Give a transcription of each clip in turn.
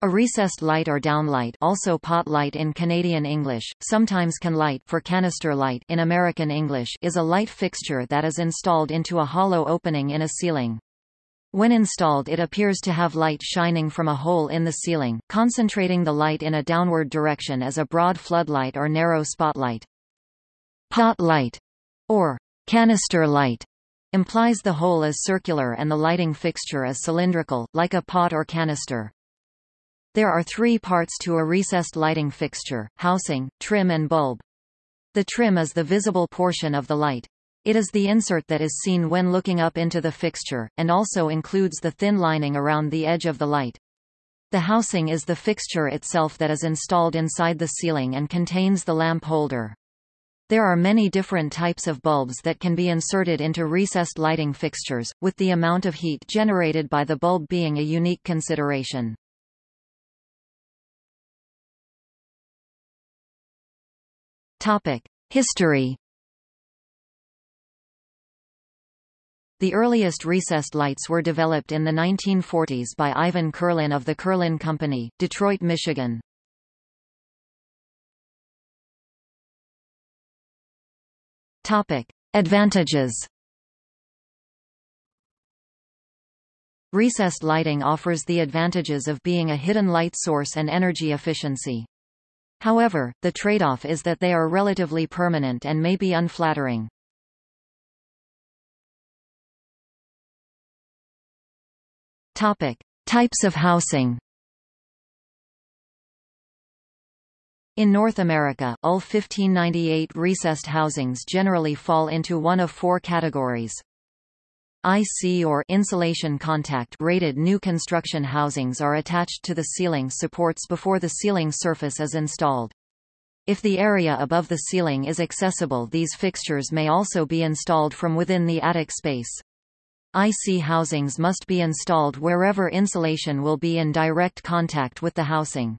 A recessed light or downlight also pot light in Canadian English, sometimes can light for canister light in American English is a light fixture that is installed into a hollow opening in a ceiling. When installed it appears to have light shining from a hole in the ceiling, concentrating the light in a downward direction as a broad floodlight or narrow spotlight. Pot light, or canister light, implies the hole is circular and the lighting fixture is cylindrical, like a pot or canister. There are three parts to a recessed lighting fixture, housing, trim and bulb. The trim is the visible portion of the light. It is the insert that is seen when looking up into the fixture, and also includes the thin lining around the edge of the light. The housing is the fixture itself that is installed inside the ceiling and contains the lamp holder. There are many different types of bulbs that can be inserted into recessed lighting fixtures, with the amount of heat generated by the bulb being a unique consideration. Topic: History. The earliest recessed lights were developed in the 1940s by Ivan Kurlin of the Kurlin Company, Detroit, Michigan. Topic: Advantages. Recessed lighting offers the advantages of being a hidden light source and energy efficiency. However, the trade-off is that they are relatively permanent and may be unflattering. Topic: Types of housing. In North America, all 1598 recessed housings generally fall into one of four categories. IC or insulation contact rated new construction housings are attached to the ceiling supports before the ceiling surface is installed. If the area above the ceiling is accessible these fixtures may also be installed from within the attic space. IC housings must be installed wherever insulation will be in direct contact with the housing.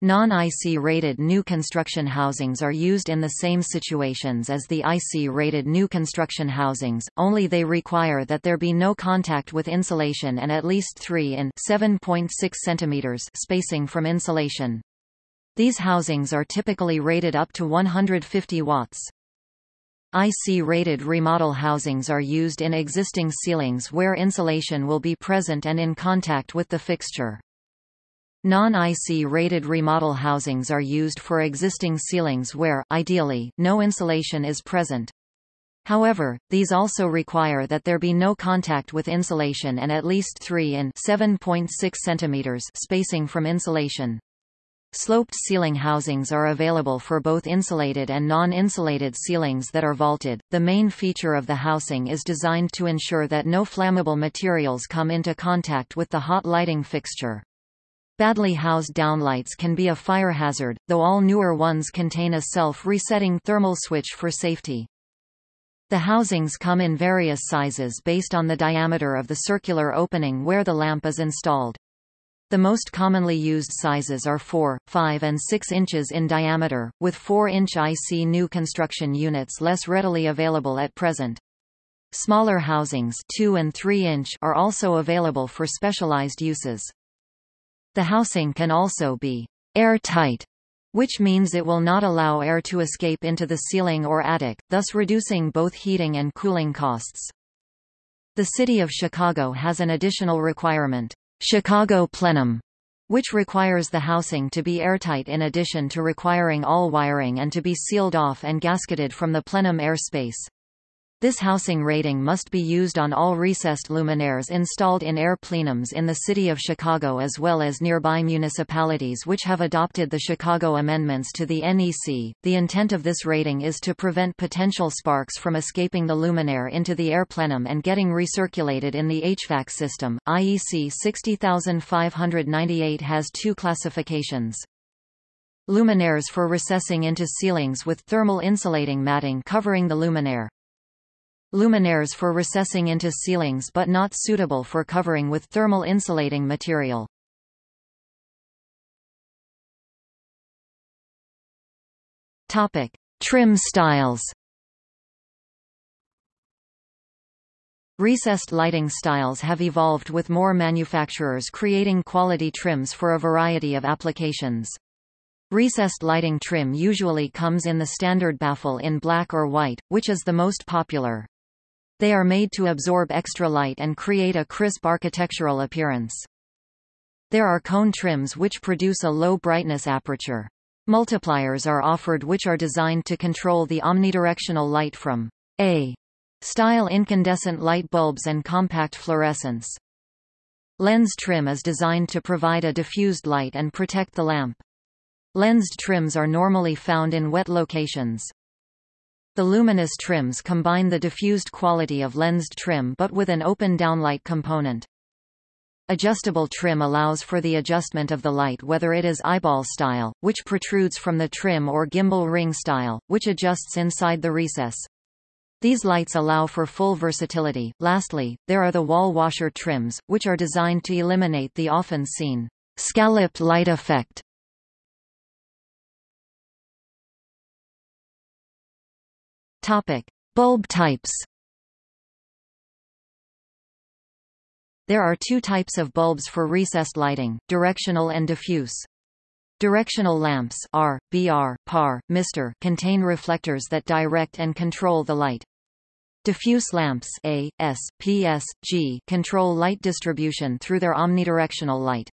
Non-IC rated new construction housings are used in the same situations as the IC rated new construction housings, only they require that there be no contact with insulation and at least 3 in 7.6 cm spacing from insulation. These housings are typically rated up to 150 watts. IC-rated remodel housings are used in existing ceilings where insulation will be present and in contact with the fixture. Non-IC rated remodel housings are used for existing ceilings where, ideally, no insulation is present. However, these also require that there be no contact with insulation and at least 3 in 7.6 cm spacing from insulation. Sloped ceiling housings are available for both insulated and non-insulated ceilings that are vaulted. The main feature of the housing is designed to ensure that no flammable materials come into contact with the hot lighting fixture. Badly housed downlights can be a fire hazard, though all newer ones contain a self-resetting thermal switch for safety. The housings come in various sizes based on the diameter of the circular opening where the lamp is installed. The most commonly used sizes are 4, 5 and 6 inches in diameter, with 4-inch IC new construction units less readily available at present. Smaller housings 2 and 3 inch are also available for specialized uses. The housing can also be airtight, which means it will not allow air to escape into the ceiling or attic, thus reducing both heating and cooling costs. The City of Chicago has an additional requirement, Chicago Plenum, which requires the housing to be airtight in addition to requiring all wiring and to be sealed off and gasketed from the plenum airspace. This housing rating must be used on all recessed luminaires installed in air plenums in the city of Chicago as well as nearby municipalities which have adopted the Chicago amendments to the NEC. The intent of this rating is to prevent potential sparks from escaping the luminaire into the air plenum and getting recirculated in the HVAC system. IEC 60598 has two classifications. Luminaires for recessing into ceilings with thermal insulating matting covering the luminaire. Luminaires for recessing into ceilings but not suitable for covering with thermal insulating material. Topic: Trim styles. Recessed lighting styles have evolved with more manufacturers creating quality trims for a variety of applications. Recessed lighting trim usually comes in the standard baffle in black or white, which is the most popular. They are made to absorb extra light and create a crisp architectural appearance. There are cone trims which produce a low brightness aperture. Multipliers are offered which are designed to control the omnidirectional light from A style incandescent light bulbs and compact fluorescence. Lens trim is designed to provide a diffused light and protect the lamp. Lensed trims are normally found in wet locations. The luminous trims combine the diffused quality of lensed trim but with an open downlight component. Adjustable trim allows for the adjustment of the light whether it is eyeball style, which protrudes from the trim or gimbal ring style, which adjusts inside the recess. These lights allow for full versatility. Lastly, there are the wall washer trims, which are designed to eliminate the often seen scalloped light effect. Topic: Bulb types. There are two types of bulbs for recessed lighting, directional and diffuse. Directional lamps R, BR, PAR, MR contain reflectors that direct and control the light. Diffuse lamps A, S, PS, G control light distribution through their omnidirectional light.